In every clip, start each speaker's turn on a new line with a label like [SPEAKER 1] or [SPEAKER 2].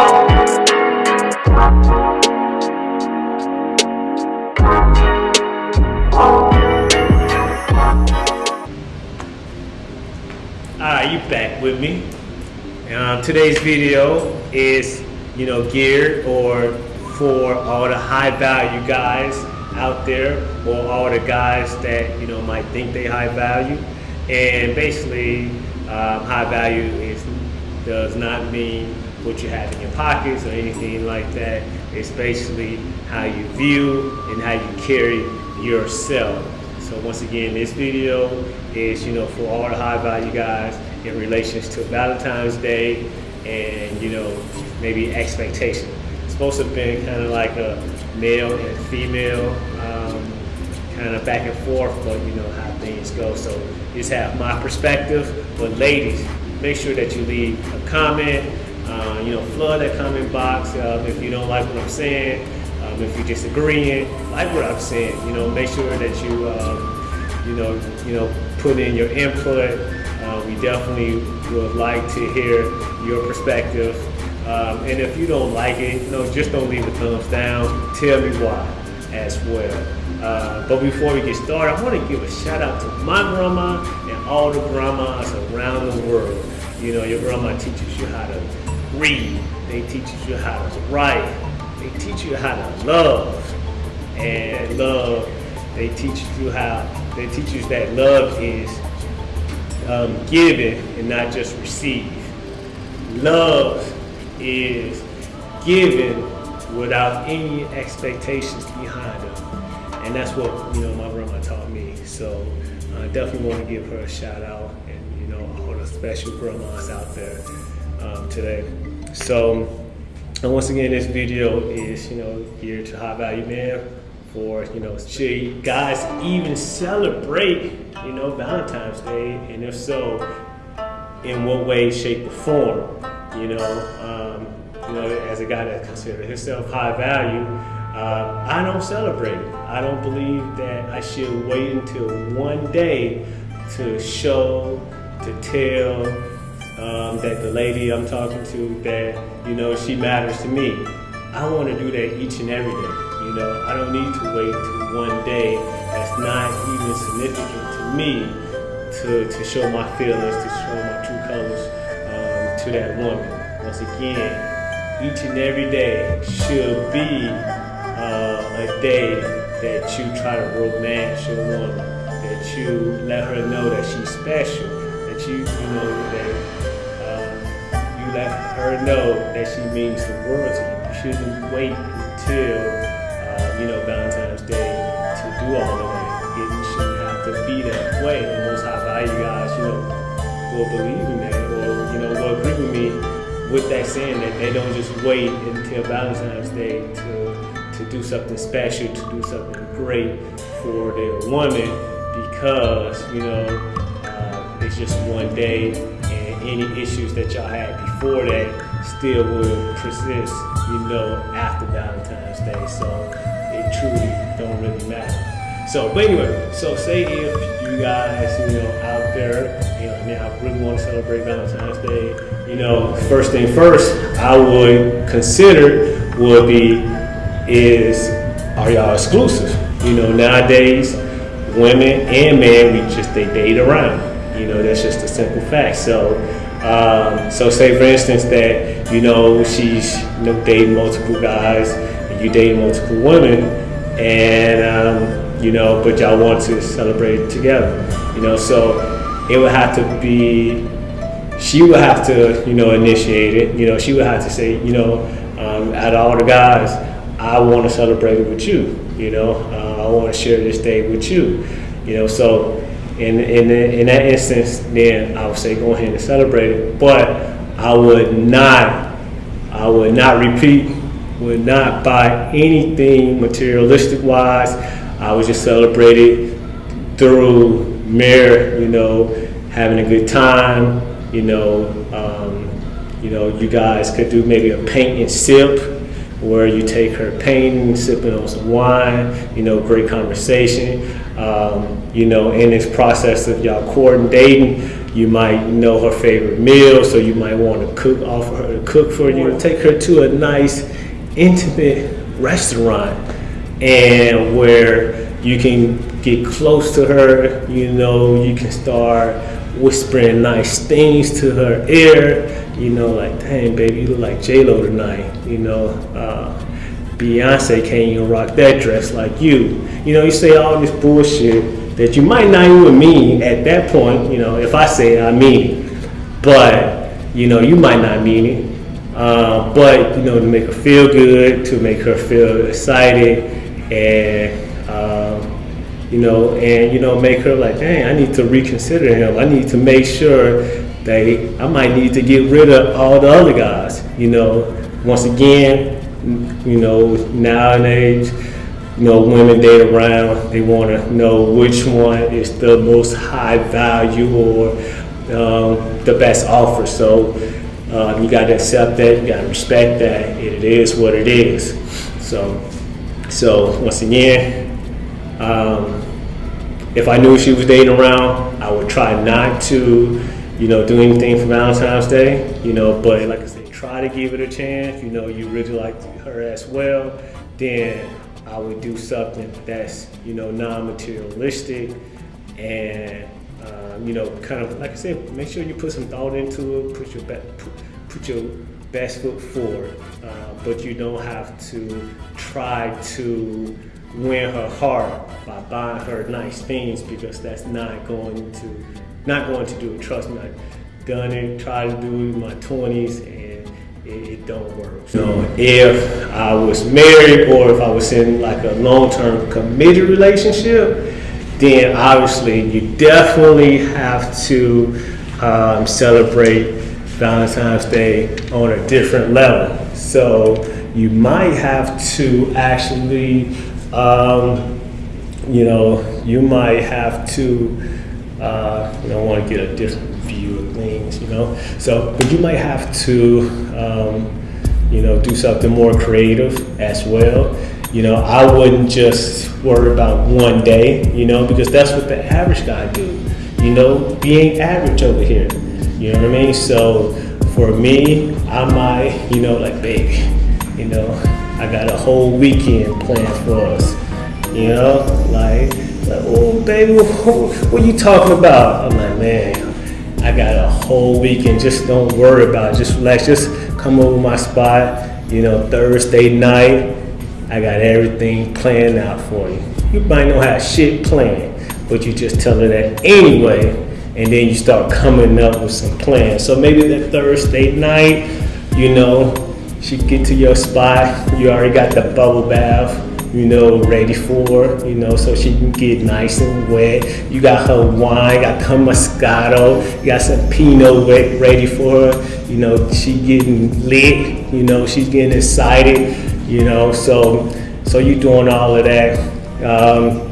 [SPEAKER 1] Alright, you back with me. Um, today's video is, you know, geared or for all the high value guys out there or all the guys that, you know, might think they high value. And basically, um, high value is does not mean what you have in your pockets or anything like that. It's basically how you view and how you carry yourself. So once again, this video is, you know, for all the high value guys in relations to Valentine's Day and, you know, maybe expectation. It's supposed to have been kind of like a male and female um, kind of back and forth, but you know how things go. So just have my perspective. But ladies, make sure that you leave a comment. Uh, you know, flood that comment box um, if you don't like what I'm saying. Um, if you're disagreeing, like what I'm saying, you know, make sure that you, um, you know, you know, put in your input. Uh, we definitely would like to hear your perspective. Um, and if you don't like it, you know, just don't leave a thumbs down. Tell me why as well. Uh, but before we get started, I want to give a shout out to my grandma and all the grandmas around the world. You know, your grandma teaches you how to read. They teach you how to write. They teach you how to love. And love, they teach you how, they teach you that love is um, given and not just received. Love is given without any expectations behind it. And that's what, you know, my grandma taught me. So I definitely want to give her a shout out and, you know, all the special grandmas out there um, today. So, and once again, this video is, you know, geared to high value men for, you know, should guys even celebrate, you know, Valentine's Day? And if so, in what way, shape, or form? You know, um, you know, as a guy that considers himself high value, uh, I don't celebrate. I don't believe that I should wait until one day to show, to tell um, that the lady I'm talking to that, you know, she matters to me. I want to do that each and every day. You know, I don't need to wait to one day that's not even significant to me to, to show my feelings, to show my true colors um, to that woman. Once again, each and every day should be uh, a day that you try to romance your woman, that you let her know that she's special, that you, you know, that let her know that she means the world to you. You shouldn't wait until, uh, you know, Valentine's Day to do all of that. It shouldn't have to be that way. And most high value guys, you know, will believe in that or, you know, will agree with me with that saying that they don't just wait until Valentine's Day to, to do something special, to do something great for their woman because, you know, uh, it's just one day and any issues that y'all had before that still will persist, you know, after Valentine's Day. So it truly don't really matter. So, but anyway, so say if you guys, you know, out there, you know, now really want to celebrate Valentine's Day, you know, first thing first, I would consider would be is are y'all exclusive? You know, nowadays, women and men, we just they date around. You know, that's just a simple fact. So, um, so say for instance that you know she's you know dating multiple guys, and you date multiple women, and um, you know, but y'all want to celebrate together, you know, so it would have to be, she would have to, you know, initiate it, you know, she would have to say, you know, um, out of all the guys, I want to celebrate it with you, you know, uh, I want to share this day with you, you know, so in, in, in that instance, then I would say go ahead and celebrate it, but I would not, I would not repeat, would not buy anything materialistic wise, I would just celebrate it through mere, you know, having a good time. You know, um, you know, you guys could do maybe a paint and sip, where you take her painting, sipping on some wine. You know, great conversation. Um, you know, in this process of y'all courting, dating, You might know her favorite meal, so you might want to cook, offer her to cook for you, take her to a nice, intimate restaurant, and where you can get close to her. You know, you can start whispering nice things to her ear. You know, like, dang, baby, you look like J Lo tonight. You know, uh, Beyonce can't even rock that dress like you. You know, you say all this bullshit that you might not even mean at that point. You know, if I say it, I mean. But, you know, you might not mean it. Uh, but, you know, to make her feel good, to make her feel excited, and, you know, and, you know, make her like, dang, I need to reconsider him. I need to make sure that I might need to get rid of all the other guys. You know, once again, you know, nowadays, you know, women date around, they want to know which one is the most high value or um, the best offer. So um, you got to accept that, you got to respect that. It is what it is. So, so once again, um, if I knew she was dating around, I would try not to, you know, do anything for Valentine's Day, you know, but like I said, try to give it a chance, you know, you really like her as well, then I would do something that's, you know, non-materialistic and, um, you know, kind of, like I said, make sure you put some thought into it, put your, put, put your best foot forward, uh, but you don't have to try to win her heart by buying her nice things because that's not going to, not going to do it. Trust me, I've done it, tried to do it in my 20s, and it, it don't work. So if I was married or if I was in like a long-term committed relationship, then obviously you definitely have to um, celebrate Valentine's Day on a different level. So you might have to actually, um, you know, you might have to, uh, you know, want to get a different view of things, you know. So, but you might have to, um, you know, do something more creative as well. You know, I wouldn't just worry about one day, you know, because that's what the average guy do. You know, being average over here. You know what I mean? So for me, I might, you know, like baby, you know, I got a whole weekend planned for us. You know, like, like oh baby, what, are you talking about? I'm like, man, I got a whole weekend. Just don't worry about it. Just relax. Just come over my spot. You know, Thursday night, I got everything planned out for you. You might not have shit planned, but you just tell her that anyway, and then you start coming up with some plans. So maybe that Thursday night, you know, she get to your spot. You already got the bubble bath you know, ready for, you know, so she can get nice and wet. You got her wine, got her Moscato, you got some Pinot ready for her. You know, she getting lit, you know, she's getting excited, you know, so so you doing all of that. Um,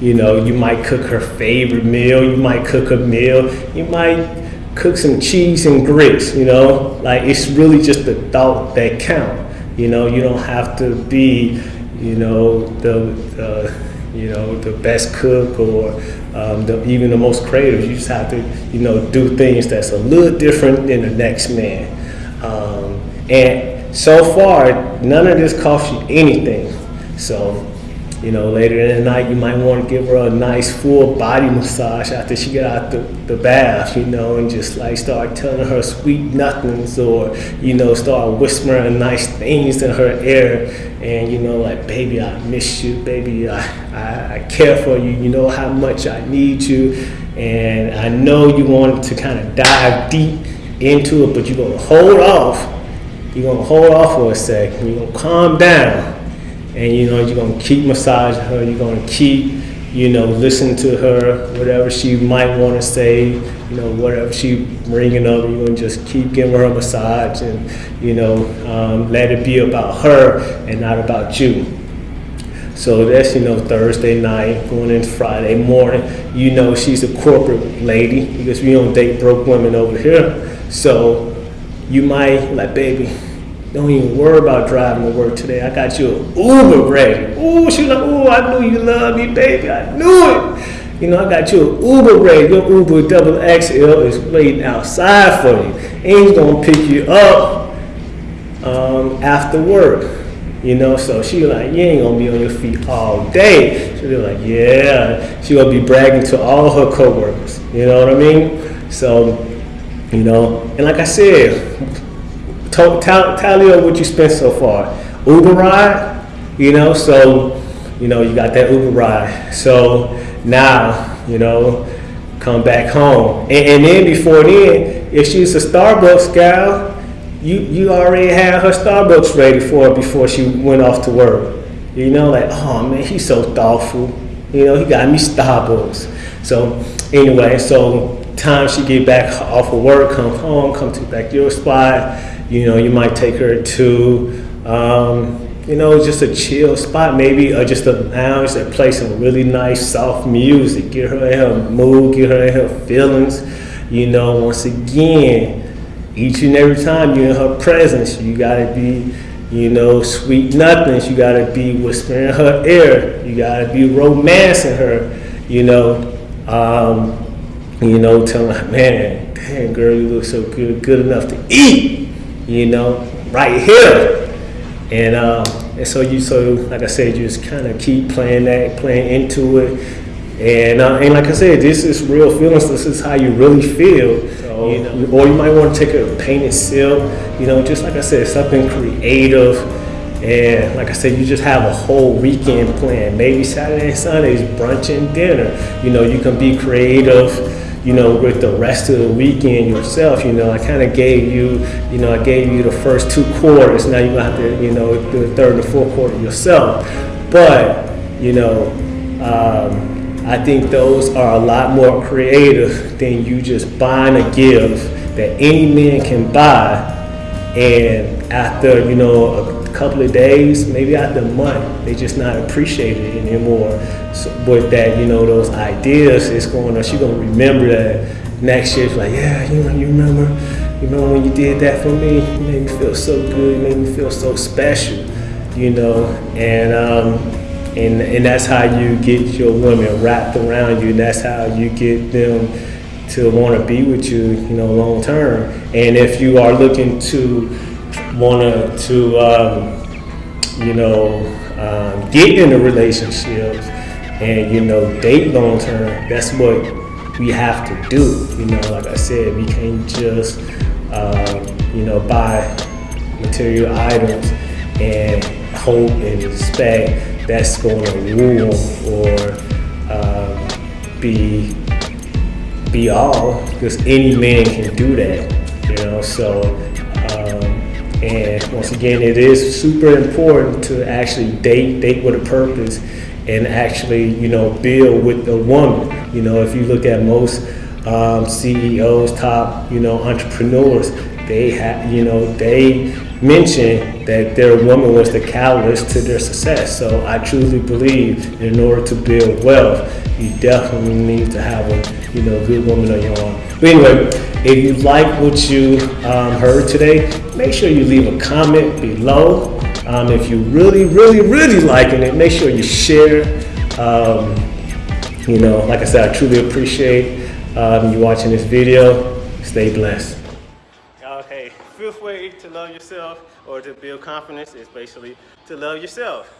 [SPEAKER 1] you know, you might cook her favorite meal, you might cook a meal, you might cook some cheese and grits, you know, like it's really just the thought that count. You know, you don't have to be you know, the, you know, the best cook or um, the, even the most creative. You just have to, you know, do things that's a little different than the next man. Um, and so far, none of this costs you anything. So you know, later in the night, you might want to give her a nice full body massage after she get out the, the bath, you know, and just like start telling her sweet nothings or, you know, start whispering nice things in her ear. And, you know, like, baby, I miss you. Baby, I, I, I care for you. You know how much I need you. And I know you want to kind of dive deep into it, but you're going to hold off. You're going to hold off for a second. You're going to calm down and you know you're gonna keep massaging her. You're gonna keep you know listen to her, whatever she might want to say. You know whatever she bringing up, you're gonna just keep giving her a massage and you know um, let it be about her and not about you. So that's you know Thursday night going into Friday morning. You know she's a corporate lady because we don't date broke women over here. So you might like baby don't even worry about driving to work today. I got you an Uber ready. Ooh, she like, ooh, I knew you loved me, baby. I knew it. You know, I got you an Uber ready. Your Uber double XL is waiting outside for you. He's gonna pick you up um, after work. You know, so she like, you ain't gonna be on your feet all day. She'll be like, yeah. She gonna be bragging to all her coworkers. You know what I mean? So, you know, and like I said, tally up what you spent so far. Uber ride, you know, so, you know, you got that Uber ride. So now, you know, come back home. And, and then before then, if she's a Starbucks gal, you you already had her Starbucks ready for her before she went off to work. You know, like, oh man, he's so thoughtful. You know, he got me Starbucks. So anyway, so time she get back off of work, come home, come to back your spot. You know, you might take her to, um, you know, just a chill spot, maybe, or just a lounge that plays some really nice, soft music. Get her in her mood, get her in her feelings. You know, once again, each and every time you're in her presence, you gotta be, you know, sweet nothings. You gotta be whispering her ear. You gotta be romancing her. You know, um, you know, telling her, man, damn girl, you look so good, good enough to eat. You know, right here. And um, and so you so like I said, you just kind of keep playing that, playing into it. And, uh, and like I said, this is real feelings. This is how you really feel. So, you know, or you might want to take a painted seal. You know, just like I said, something creative. And like I said, you just have a whole weekend plan. Maybe Saturday and Sunday is brunch and dinner. You know, you can be creative. You know, with the rest of the weekend yourself. You know, I kind of gave you. You know, I gave you the first two quarters. Now you're gonna have to. You know, do the third and the fourth quarter yourself. But you know. Um, I think those are a lot more creative than you just buying a gift that any man can buy and after you know a couple of days maybe after a month they just not appreciate it anymore so with that you know those ideas it's going to she gonna remember that next year like yeah you you remember you remember when you did that for me you made me feel so good you made me feel so special you know and um, and and that's how you get your women wrapped around you. And that's how you get them to want to be with you, you know, long term. And if you are looking to want to, um, you know, um, get into relationships and you know date long term, that's what we have to do. You know, like I said, we can't just uh, you know buy material items and hope and expect that's going to rule or uh, be be all because any man can do that you know so um, and once again it is super important to actually date date with a purpose and actually you know build with a woman you know if you look at most um, CEOs top you know entrepreneurs they have you know they mention that their woman was the catalyst to their success. So I truly believe in order to build wealth, you definitely need to have a you know good woman on your arm. But anyway, if you like what you um, heard today, make sure you leave a comment below. Um, if you really, really, really liking it, make sure you share. Um, you know, like I said, I truly appreciate um, you watching this video. Stay blessed. Okay, fifth way to love yourself or to build confidence is basically to love yourself.